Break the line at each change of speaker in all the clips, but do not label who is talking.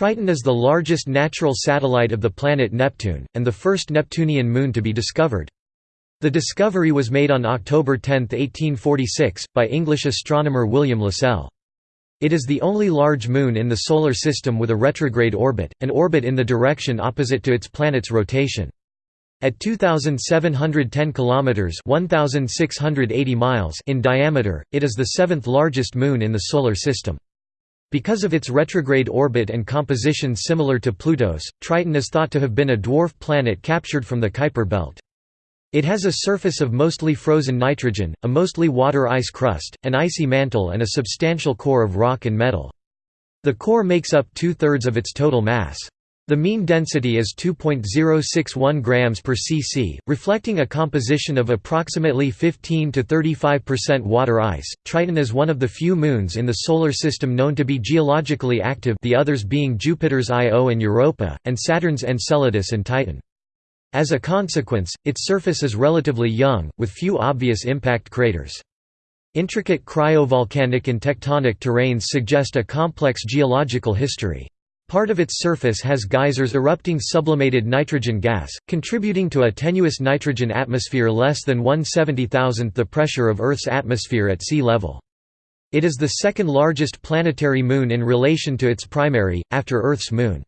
Triton is the largest natural satellite of the planet Neptune, and the first Neptunian moon to be discovered. The discovery was made on October 10, 1846, by English astronomer William Lassell. It is the only large moon in the Solar System with a retrograde orbit, an orbit in the direction opposite to its planet's rotation. At 2,710 kilometers (1,680 miles) in diameter, it is the seventh largest moon in the Solar System. Because of its retrograde orbit and composition similar to Pluto's, Triton is thought to have been a dwarf planet captured from the Kuiper belt. It has a surface of mostly frozen nitrogen, a mostly water ice crust, an icy mantle and a substantial core of rock and metal. The core makes up two-thirds of its total mass. The mean density is 2.061 grams per cc, reflecting a composition of approximately 15 to 35% water ice. Triton is one of the few moons in the solar system known to be geologically active, the others being Jupiter's Io and Europa, and Saturn's Enceladus and Titan. As a consequence, its surface is relatively young, with few obvious impact craters. Intricate cryovolcanic and tectonic terrains suggest a complex geological history. Part of its surface has geysers erupting sublimated nitrogen gas, contributing to a tenuous nitrogen atmosphere less than 1/70,000th the pressure of Earth's atmosphere at sea level. It is the second largest planetary moon in relation to its primary, after Earth's moon.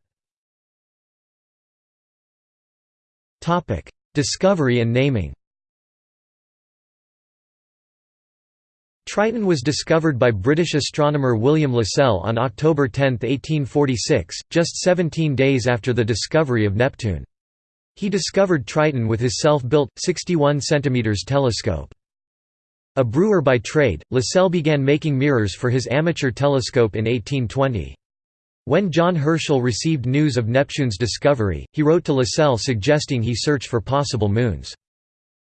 Discovery and naming Triton was discovered by British astronomer William Lassell on October 10, 1846, just 17 days after the discovery of Neptune. He discovered Triton with his self-built, 61 cm telescope. A brewer by trade, Lassell began making mirrors for his amateur telescope in 1820. When John Herschel received news of Neptune's discovery, he wrote to Lassell suggesting he search for possible moons.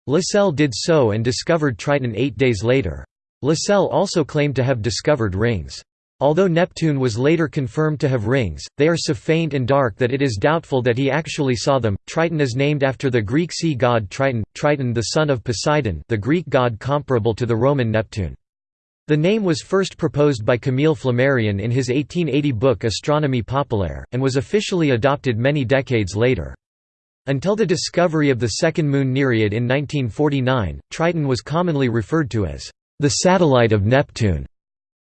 Lassell did so and discovered Triton eight days later. Lassell also claimed to have discovered rings. Although Neptune was later confirmed to have rings, they are so faint and dark that it is doubtful that he actually saw them. Triton is named after the Greek sea god Triton, Triton the son of Poseidon, the Greek god comparable to the Roman Neptune. The name was first proposed by Camille Flammarion in his 1880 book Astronomie populaire, and was officially adopted many decades later. Until the discovery of the second moon Nereid in 1949, Triton was commonly referred to as the satellite of Neptune.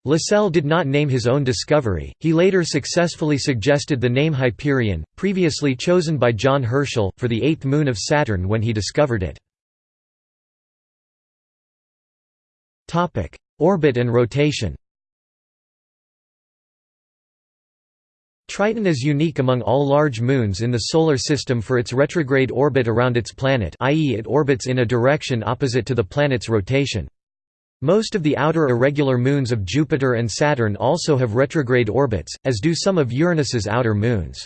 Lassell did not name his own discovery, he later successfully suggested the name Hyperion, previously chosen by John Herschel, for the eighth moon of Saturn when he discovered it. Orbit and rotation Triton is unique among all large moons in the Solar System for its retrograde orbit around its planet i.e. it orbits in a direction opposite to the planet's rotation. Most of the outer irregular moons of Jupiter and Saturn also have retrograde orbits, as do some of Uranus's outer moons.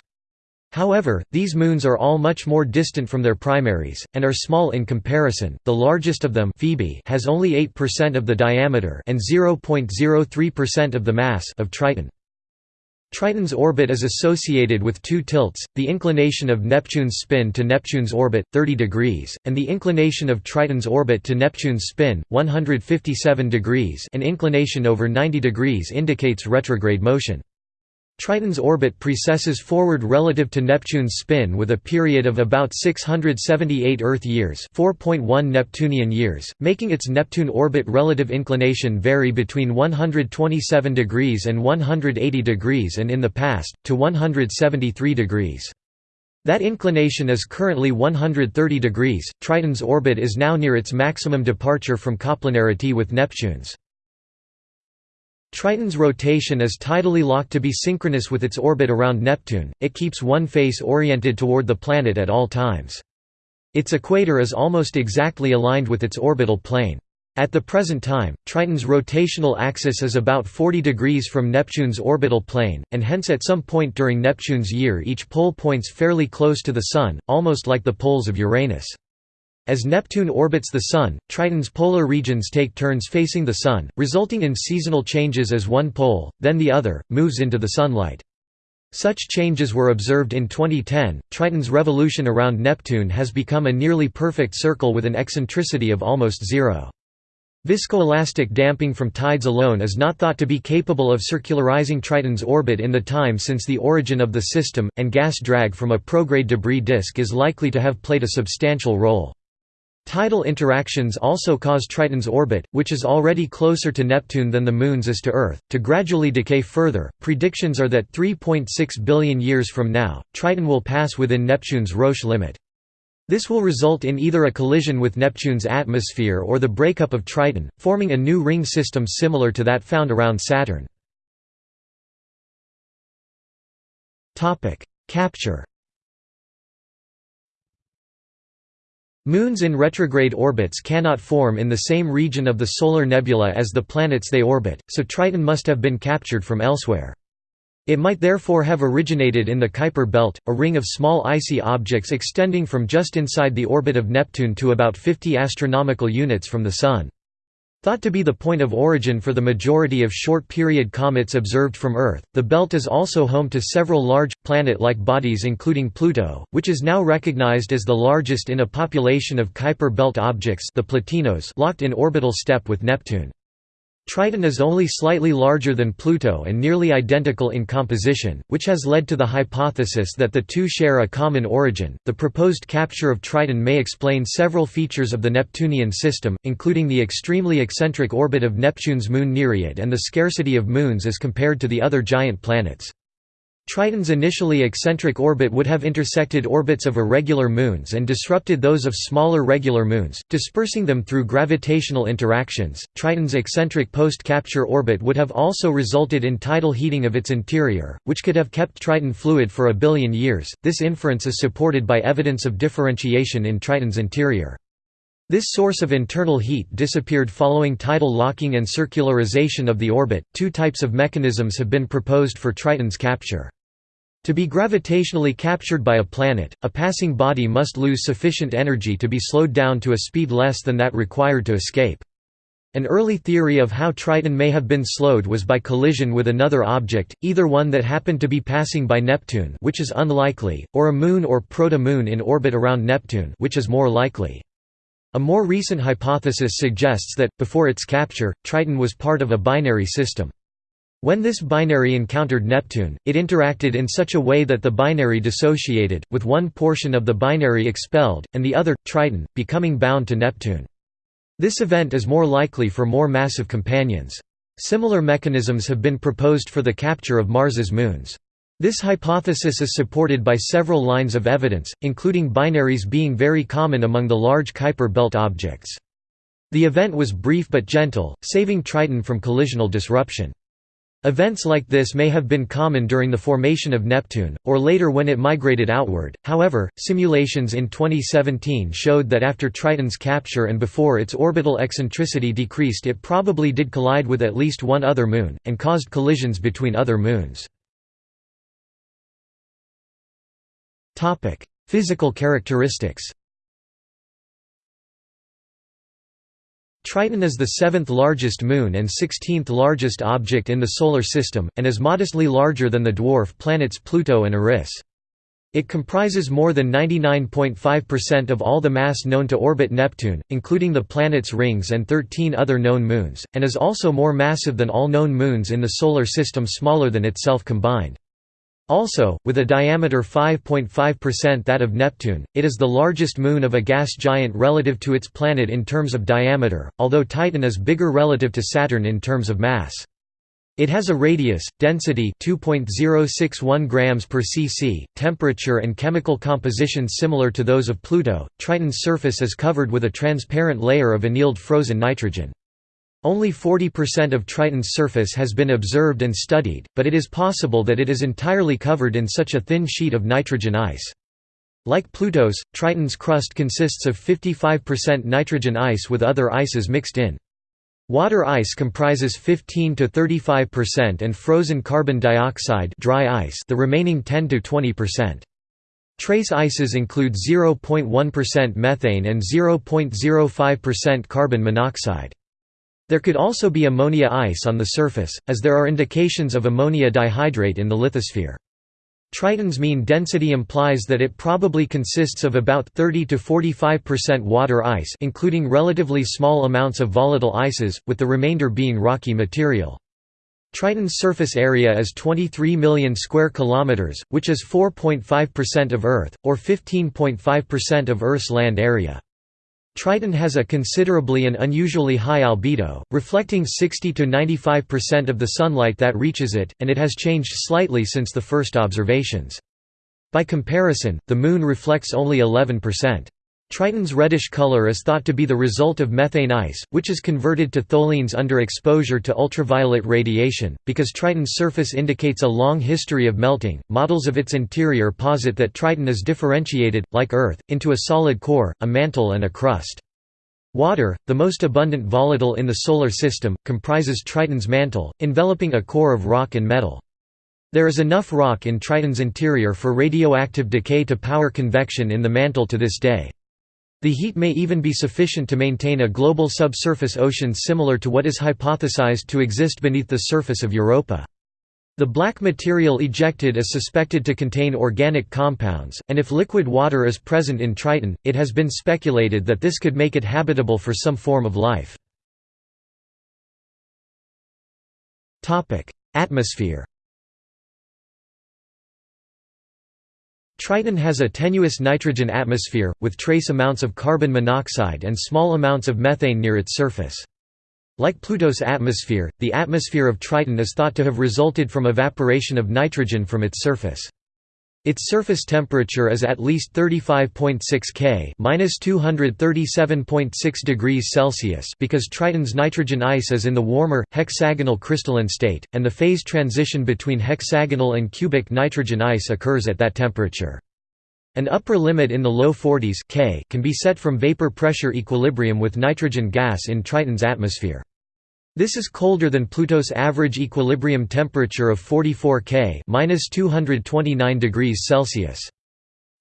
However, these moons are all much more distant from their primaries, and are small in comparison. The largest of them Phoebe has only 8% of the diameter and 0.03% of the mass of Triton. Triton's orbit is associated with two tilts, the inclination of Neptune's spin to Neptune's orbit, 30 degrees, and the inclination of Triton's orbit to Neptune's spin, 157 degrees an inclination over 90 degrees indicates retrograde motion. Triton's orbit precesses forward relative to Neptune's spin with a period of about 678 Earth years 4.1 Neptunian years, making its Neptune orbit relative inclination vary between 127 degrees and 180 degrees and in the past, to 173 degrees. That inclination is currently 130 degrees. Triton's orbit is now near its maximum departure from coplanarity with Neptune's. Triton's rotation is tidally locked to be synchronous with its orbit around Neptune, it keeps one face oriented toward the planet at all times. Its equator is almost exactly aligned with its orbital plane. At the present time, Triton's rotational axis is about 40 degrees from Neptune's orbital plane, and hence at some point during Neptune's year each pole points fairly close to the Sun, almost like the poles of Uranus. As Neptune orbits the Sun, Triton's polar regions take turns facing the Sun, resulting in seasonal changes as one pole, then the other, moves into the sunlight. Such changes were observed in 2010. Triton's revolution around Neptune has become a nearly perfect circle with an eccentricity of almost zero. Viscoelastic damping from tides alone is not thought to be capable of circularizing Triton's orbit in the time since the origin of the system, and gas drag from a prograde debris disk is likely to have played a substantial role. Tidal interactions also cause Triton's orbit, which is already closer to Neptune than the Moon's is to Earth, to gradually decay further. Predictions are that 3.6 billion years from now, Triton will pass within Neptune's Roche limit. This will result in either a collision with Neptune's atmosphere or the breakup of Triton, forming a new ring system similar to that found around Saturn. Capture Moons in retrograde orbits cannot form in the same region of the solar nebula as the planets they orbit, so Triton must have been captured from elsewhere. It might therefore have originated in the Kuiper belt, a ring of small icy objects extending from just inside the orbit of Neptune to about 50 astronomical units from the Sun. Thought to be the point of origin for the majority of short-period comets observed from Earth, the belt is also home to several large, planet-like bodies including Pluto, which is now recognized as the largest in a population of Kuiper belt objects the Plutinos locked in orbital step with Neptune. Triton is only slightly larger than Pluto and nearly identical in composition, which has led to the hypothesis that the two share a common origin. The proposed capture of Triton may explain several features of the Neptunian system, including the extremely eccentric orbit of Neptune's moon Nereid and the scarcity of moons as compared to the other giant planets. Triton's initially eccentric orbit would have intersected orbits of irregular moons and disrupted those of smaller regular moons, dispersing them through gravitational interactions. Triton's eccentric post capture orbit would have also resulted in tidal heating of its interior, which could have kept Triton fluid for a billion years. This inference is supported by evidence of differentiation in Triton's interior. This source of internal heat disappeared following tidal locking and circularization of the orbit. Two types of mechanisms have been proposed for Triton's capture. To be gravitationally captured by a planet, a passing body must lose sufficient energy to be slowed down to a speed less than that required to escape. An early theory of how Triton may have been slowed was by collision with another object, either one that happened to be passing by Neptune which is unlikely, or a moon or proto-moon in orbit around Neptune which is more likely. A more recent hypothesis suggests that, before its capture, Triton was part of a binary system. When this binary encountered Neptune, it interacted in such a way that the binary dissociated, with one portion of the binary expelled, and the other, Triton, becoming bound to Neptune. This event is more likely for more massive companions. Similar mechanisms have been proposed for the capture of Mars's moons. This hypothesis is supported by several lines of evidence, including binaries being very common among the large Kuiper belt objects. The event was brief but gentle, saving Triton from collisional disruption. Events like this may have been common during the formation of Neptune, or later when it migrated outward. However, simulations in 2017 showed that after Triton's capture and before its orbital eccentricity decreased, it probably did collide with at least one other moon, and caused collisions between other moons. Topic: Physical characteristics. Triton is the seventh largest moon and 16th largest object in the Solar System, and is modestly larger than the dwarf planets Pluto and Eris. It comprises more than 99.5% of all the mass known to orbit Neptune, including the planet's rings and 13 other known moons, and is also more massive than all known moons in the Solar System smaller than itself combined. Also, with a diameter 5.5% that of Neptune, it is the largest moon of a gas giant relative to its planet in terms of diameter, although Titan is bigger relative to Saturn in terms of mass. It has a radius, density 2.061 grams per cc, temperature and chemical composition similar to those of Pluto. Triton's surface is covered with a transparent layer of annealed frozen nitrogen. Only 40% of Triton's surface has been observed and studied, but it is possible that it is entirely covered in such a thin sheet of nitrogen ice. Like Pluto's, Triton's crust consists of 55% nitrogen ice with other ices mixed in. Water ice comprises 15 to 35% and frozen carbon dioxide dry ice the remaining 10 to 20%. Trace ices include 0.1% methane and 0.05% carbon monoxide. There could also be ammonia ice on the surface, as there are indications of ammonia dihydrate in the lithosphere. Triton's mean density implies that it probably consists of about 30 to 45% water ice including relatively small amounts of volatile ices, with the remainder being rocky material. Triton's surface area is 23 million square kilometers, which is 4.5% of Earth, or 15.5% of Earth's land area. Triton has a considerably and unusually high albedo, reflecting 60 to 95% of the sunlight that reaches it, and it has changed slightly since the first observations. By comparison, the Moon reflects only 11%. Triton's reddish color is thought to be the result of methane ice, which is converted to tholins under exposure to ultraviolet radiation. Because Triton's surface indicates a long history of melting, models of its interior posit that Triton is differentiated, like Earth, into a solid core, a mantle, and a crust. Water, the most abundant volatile in the Solar System, comprises Triton's mantle, enveloping a core of rock and metal. There is enough rock in Triton's interior for radioactive decay to power convection in the mantle to this day. The heat may even be sufficient to maintain a global subsurface ocean similar to what is hypothesized to exist beneath the surface of Europa. The black material ejected is suspected to contain organic compounds, and if liquid water is present in Triton, it has been speculated that this could make it habitable for some form of life. Atmosphere Triton has a tenuous nitrogen atmosphere, with trace amounts of carbon monoxide and small amounts of methane near its surface. Like Pluto's atmosphere, the atmosphere of Triton is thought to have resulted from evaporation of nitrogen from its surface. Its surface temperature is at least 35.6 K (-237.6 degrees Celsius) because Triton's nitrogen ice is in the warmer hexagonal crystalline state, and the phase transition between hexagonal and cubic nitrogen ice occurs at that temperature. An upper limit in the low 40s K can be set from vapor pressure equilibrium with nitrogen gas in Triton's atmosphere. This is colder than Pluto's average equilibrium temperature of 44 K (-229 degrees Celsius).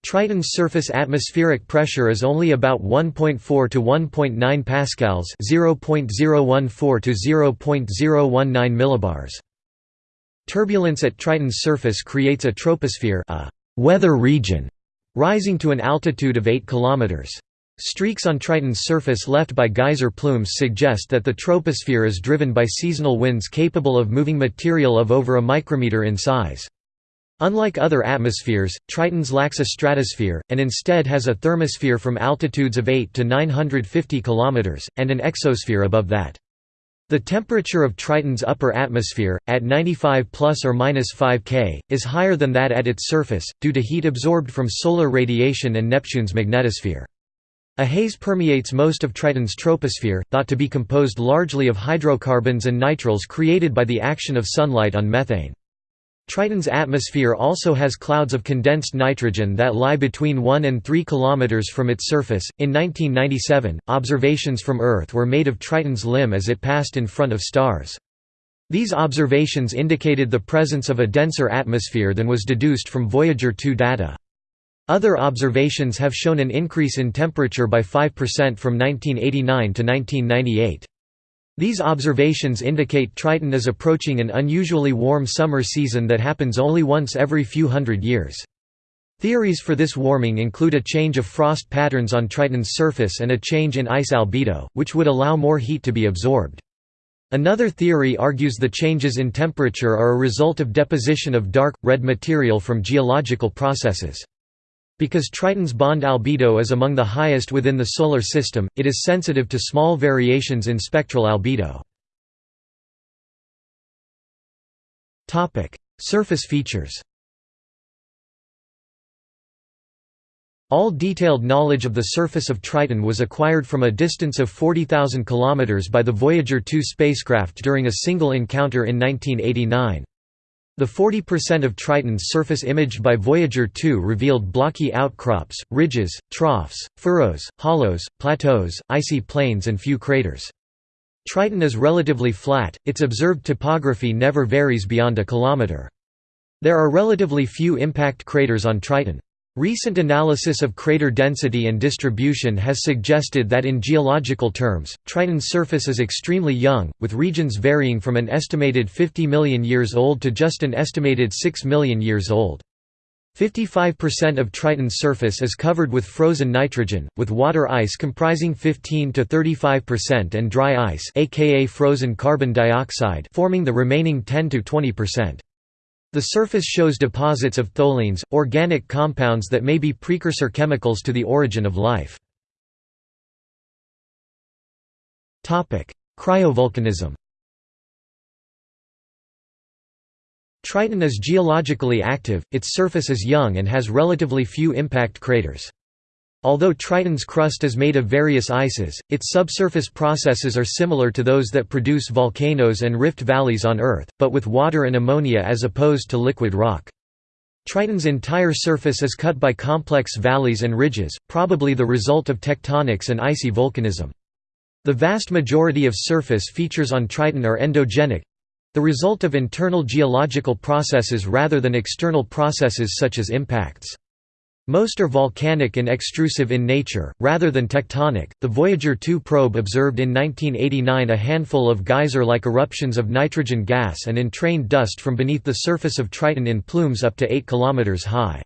Triton's surface atmospheric pressure is only about 1.4 to 1.9 pascals, 0.014 to 0.019 millibars. Turbulence at Triton's surface creates a troposphere, a weather region, rising to an altitude of 8 kilometers. Streaks on Triton's surface left by geyser plumes suggest that the troposphere is driven by seasonal winds capable of moving material of over a micrometer in size. Unlike other atmospheres, Triton's lacks a stratosphere, and instead has a thermosphere from altitudes of 8 to 950 km, and an exosphere above that. The temperature of Triton's upper atmosphere, at 95 plus or minus 5 K, is higher than that at its surface, due to heat absorbed from solar radiation and Neptune's magnetosphere. A haze permeates most of Triton's troposphere, thought to be composed largely of hydrocarbons and nitriles created by the action of sunlight on methane. Triton's atmosphere also has clouds of condensed nitrogen that lie between 1 and 3 km from its surface. In 1997, observations from Earth were made of Triton's limb as it passed in front of stars. These observations indicated the presence of a denser atmosphere than was deduced from Voyager 2 data. Other observations have shown an increase in temperature by 5% from 1989 to 1998. These observations indicate Triton is approaching an unusually warm summer season that happens only once every few hundred years. Theories for this warming include a change of frost patterns on Triton's surface and a change in ice albedo, which would allow more heat to be absorbed. Another theory argues the changes in temperature are a result of deposition of dark, red material from geological processes. Because Triton's bond albedo is among the highest within the Solar System, it is sensitive to small variations in spectral albedo. Surface features All detailed knowledge of the surface of Triton was acquired from a distance of 40,000 km by the Voyager 2 spacecraft during a single encounter in 1989. The 40% of Triton's surface imaged by Voyager 2 revealed blocky outcrops, ridges, troughs, furrows, hollows, plateaus, icy plains and few craters. Triton is relatively flat, its observed topography never varies beyond a kilometer. There are relatively few impact craters on Triton. Recent analysis of crater density and distribution has suggested that in geological terms, Triton's surface is extremely young, with regions varying from an estimated 50 million years old to just an estimated 6 million years old. 55% of Triton's surface is covered with frozen nitrogen, with water ice comprising 15 to 35% and dry ice aka frozen carbon dioxide forming the remaining 10 to 20%. The surface shows deposits of tholins, organic compounds that may be precursor chemicals to the origin of life. Cryovolcanism Triton is geologically active, its surface is young and has relatively few impact craters. Although Triton's crust is made of various ices, its subsurface processes are similar to those that produce volcanoes and rift valleys on Earth, but with water and ammonia as opposed to liquid rock. Triton's entire surface is cut by complex valleys and ridges, probably the result of tectonics and icy volcanism. The vast majority of surface features on Triton are endogenic, the result of internal geological processes rather than external processes such as impacts. Most are volcanic and extrusive in nature, rather than tectonic. The Voyager 2 probe observed in 1989 a handful of geyser like eruptions of nitrogen gas and entrained dust from beneath the surface of Triton in plumes up to 8 km high.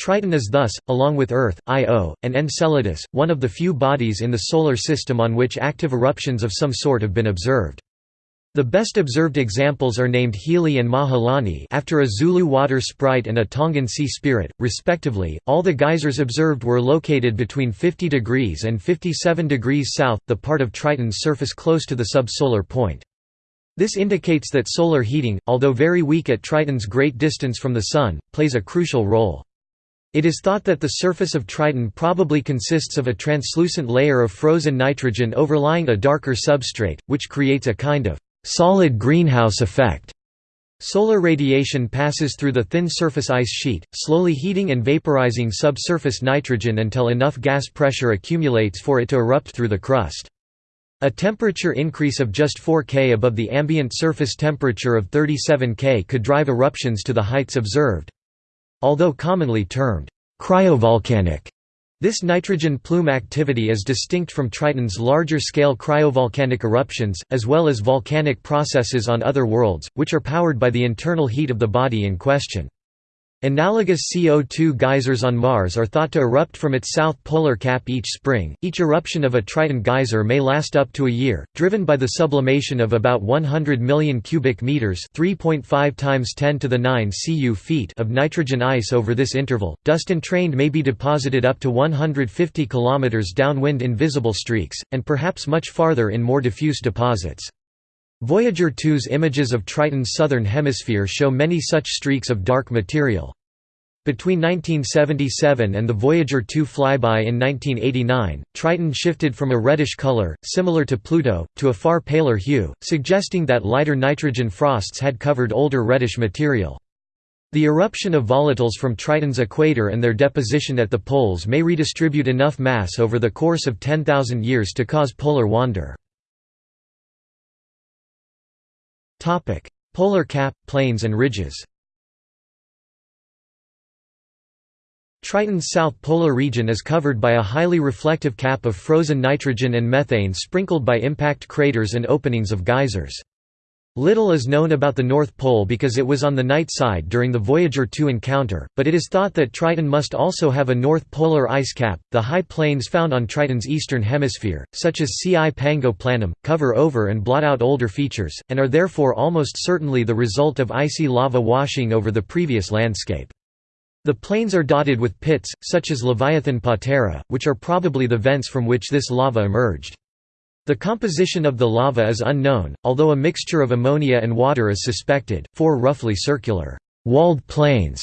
Triton is thus, along with Earth, Io, and Enceladus, one of the few bodies in the Solar System on which active eruptions of some sort have been observed. The best observed examples are named Hili and Mahilani after a Zulu water sprite and a Tongan sea spirit, respectively. All the geysers observed were located between 50 degrees and 57 degrees south, the part of Triton's surface close to the subsolar point. This indicates that solar heating, although very weak at Triton's great distance from the Sun, plays a crucial role. It is thought that the surface of Triton probably consists of a translucent layer of frozen nitrogen overlying a darker substrate, which creates a kind of solid greenhouse effect. Solar radiation passes through the thin surface ice sheet, slowly heating and vaporizing subsurface nitrogen until enough gas pressure accumulates for it to erupt through the crust. A temperature increase of just 4 K above the ambient surface temperature of 37 K could drive eruptions to the heights observed. Although commonly termed cryovolcanic, this nitrogen plume activity is distinct from Triton's larger-scale cryovolcanic eruptions, as well as volcanic processes on other worlds, which are powered by the internal heat of the body in question. Analogous CO2 geysers on Mars are thought to erupt from its south polar cap each spring. Each eruption of a Triton geyser may last up to a year, driven by the sublimation of about 100 million cubic meters (3.5 times 10 to the 9 cu feet) of nitrogen ice over this interval. Dust entrained may be deposited up to 150 kilometers downwind in visible streaks, and perhaps much farther in more diffuse deposits. Voyager 2's images of Triton's southern hemisphere show many such streaks of dark material. Between 1977 and the Voyager 2 flyby in 1989, Triton shifted from a reddish color, similar to Pluto, to a far paler hue, suggesting that lighter nitrogen frosts had covered older reddish material. The eruption of volatiles from Triton's equator and their deposition at the poles may redistribute enough mass over the course of 10,000 years to cause polar wander. Polar cap, plains and ridges. Triton's south polar region is covered by a highly reflective cap of frozen nitrogen and methane sprinkled by impact craters and openings of geysers. Little is known about the North Pole because it was on the night side during the Voyager 2 encounter, but it is thought that Triton must also have a north polar ice cap. The high plains found on Triton's eastern hemisphere, such as Cipango Planum, cover over and blot out older features, and are therefore almost certainly the result of icy lava washing over the previous landscape. The plains are dotted with pits, such as Leviathan Patera, which are probably the vents from which this lava emerged. The composition of the lava is unknown, although a mixture of ammonia and water is suspected. Four roughly circular, walled plains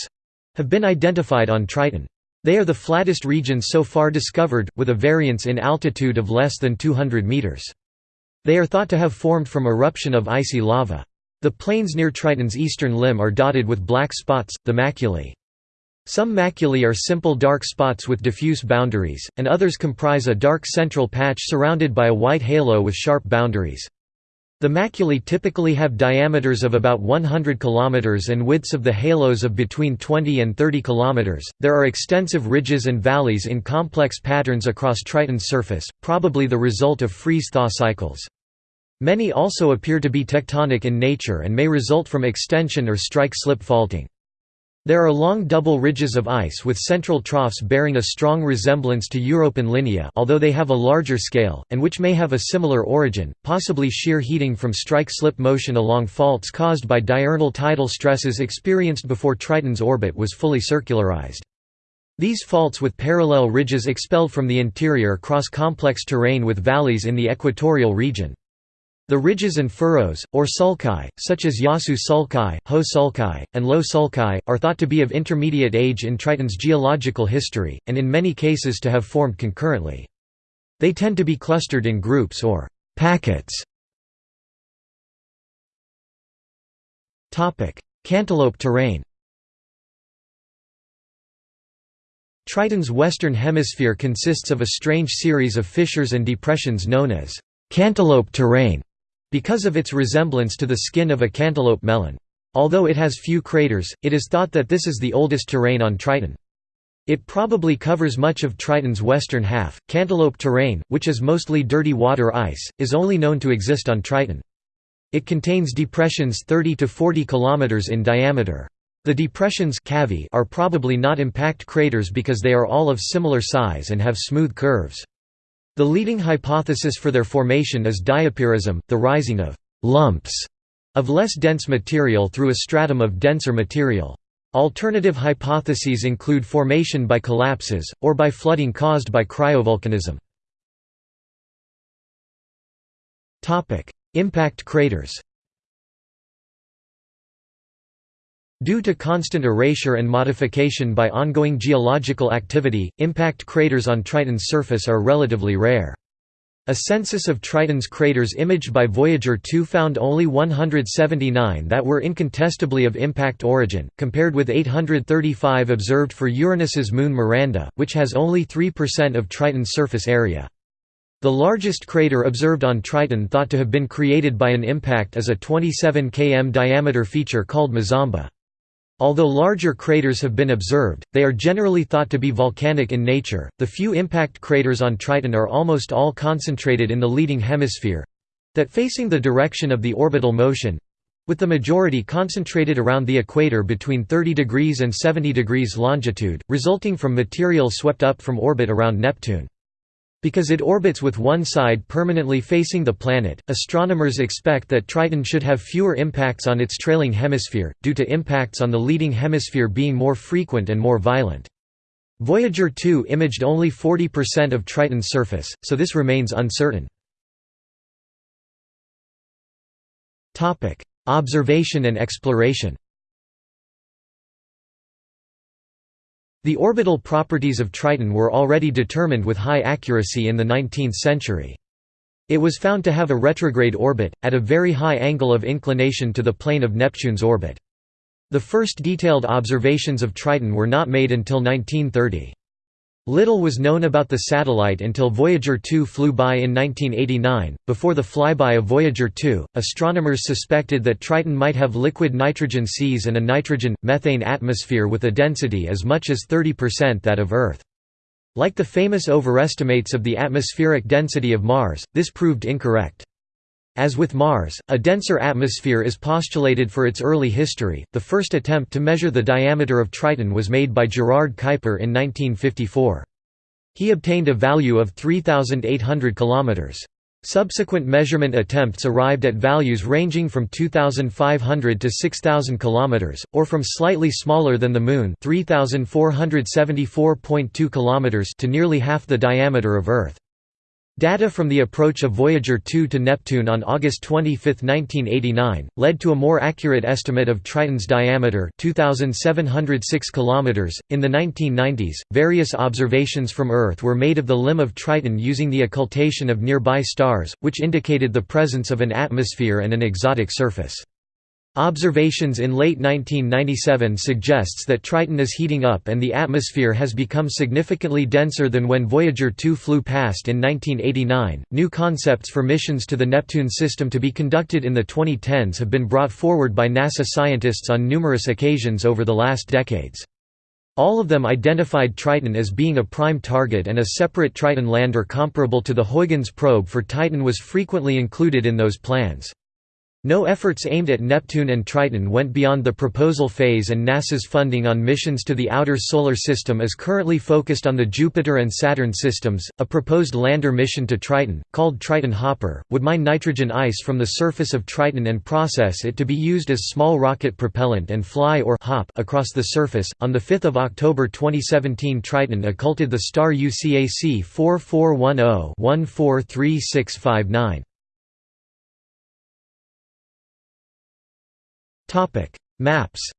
have been identified on Triton. They are the flattest regions so far discovered, with a variance in altitude of less than 200 meters. They are thought to have formed from eruption of icy lava. The plains near Triton's eastern limb are dotted with black spots, the maculae. Some maculae are simple dark spots with diffuse boundaries, and others comprise a dark central patch surrounded by a white halo with sharp boundaries. The maculae typically have diameters of about 100 km and widths of the halos of between 20 and 30 km. There are extensive ridges and valleys in complex patterns across Triton's surface, probably the result of freeze-thaw cycles. Many also appear to be tectonic in nature and may result from extension or strike-slip faulting. There are long double ridges of ice with central troughs bearing a strong resemblance to Europan linea although they have a larger scale, and which may have a similar origin, possibly shear heating from strike-slip motion along faults caused by diurnal tidal stresses experienced before Triton's orbit was fully circularized. These faults with parallel ridges expelled from the interior cross complex terrain with valleys in the equatorial region. The ridges and furrows, or sulci, such as Yasu sulci, Ho sulci, and Lo sulci, are thought to be of intermediate age in Triton's geological history, and in many cases to have formed concurrently. They tend to be clustered in groups or packets. Cantaloupe terrain Triton's western hemisphere consists of a strange series of fissures and depressions known as cantaloupe terrain because of its resemblance to the skin of a cantaloupe melon. Although it has few craters, it is thought that this is the oldest terrain on Triton. It probably covers much of Triton's western half. Cantaloupe terrain, which is mostly dirty water ice, is only known to exist on Triton. It contains depressions 30 to 40 kilometers in diameter. The depressions are probably not impact craters because they are all of similar size and have smooth curves. The leading hypothesis for their formation is diapirism, the rising of «lumps» of less dense material through a stratum of denser material. Alternative hypotheses include formation by collapses, or by flooding caused by cryovolcanism. Impact craters Due to constant erasure and modification by ongoing geological activity, impact craters on Triton's surface are relatively rare. A census of Triton's craters imaged by Voyager 2 found only 179 that were incontestably of impact origin, compared with 835 observed for Uranus's moon Miranda, which has only 3% of Triton's surface area. The largest crater observed on Triton thought to have been created by an impact is a 27 km diameter feature called Mazamba. Although larger craters have been observed, they are generally thought to be volcanic in nature. The few impact craters on Triton are almost all concentrated in the leading hemisphere that facing the direction of the orbital motion with the majority concentrated around the equator between 30 degrees and 70 degrees longitude, resulting from material swept up from orbit around Neptune. Because it orbits with one side permanently facing the planet, astronomers expect that Triton should have fewer impacts on its trailing hemisphere, due to impacts on the leading hemisphere being more frequent and more violent. Voyager 2 imaged only 40% of Triton's surface, so this remains uncertain. Observation and exploration The orbital properties of Triton were already determined with high accuracy in the 19th century. It was found to have a retrograde orbit, at a very high angle of inclination to the plane of Neptune's orbit. The first detailed observations of Triton were not made until 1930. Little was known about the satellite until Voyager 2 flew by in 1989. Before the flyby of Voyager 2, astronomers suspected that Triton might have liquid nitrogen seas and a nitrogen methane atmosphere with a density as much as 30% that of Earth. Like the famous overestimates of the atmospheric density of Mars, this proved incorrect. As with Mars, a denser atmosphere is postulated for its early history. The first attempt to measure the diameter of Triton was made by Gerard Kuiper in 1954. He obtained a value of 3,800 km. Subsequent measurement attempts arrived at values ranging from 2,500 to 6,000 km, or from slightly smaller than the Moon 3,474.2 km to nearly half the diameter of Earth. Data from the approach of Voyager 2 to Neptune on August 25, 1989, led to a more accurate estimate of Triton's diameter 2706 km. .In the 1990s, various observations from Earth were made of the limb of Triton using the occultation of nearby stars, which indicated the presence of an atmosphere and an exotic surface. Observations in late 1997 suggests that Triton is heating up and the atmosphere has become significantly denser than when Voyager 2 flew past in 1989. New concepts for missions to the Neptune system to be conducted in the 2010s have been brought forward by NASA scientists on numerous occasions over the last decades. All of them identified Triton as being a prime target and a separate Triton lander comparable to the Huygens probe for Titan was frequently included in those plans. No efforts aimed at Neptune and Triton went beyond the proposal phase and NASA's funding on missions to the outer solar system is currently focused on the Jupiter and Saturn systems. A proposed lander mission to Triton, called Triton Hopper, would mine nitrogen ice from the surface of Triton and process it to be used as small rocket propellant and fly or hop across the surface. On the 5th of October 2017, Triton occulted the star UCAC 4410-143659. Topic: Maps.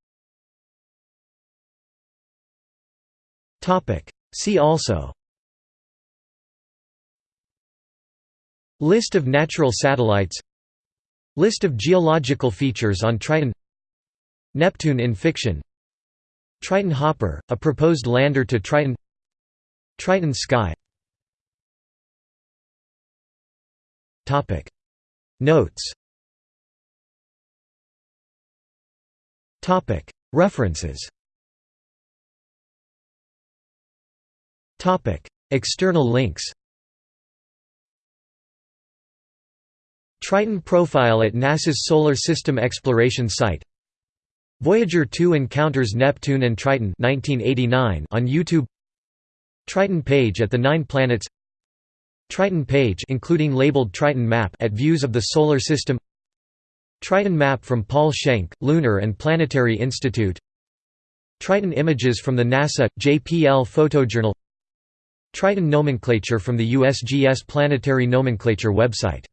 Topic: See also. List of natural satellites List of geological features on Triton Neptune in fiction Triton Hopper, a proposed lander to Triton Triton Sky Notes References. External links. Triton profile at NASA's Solar System Exploration Site. Voyager 2 encounters Neptune and Triton 1989 on YouTube. Triton page at the Nine Planets. Triton page including labeled Triton map at Views of the Solar System Triton map from Paul Schenk, Lunar and Planetary Institute. Triton images from the NASA, JPL photojournal. Triton nomenclature from the USGS Planetary Nomenclature website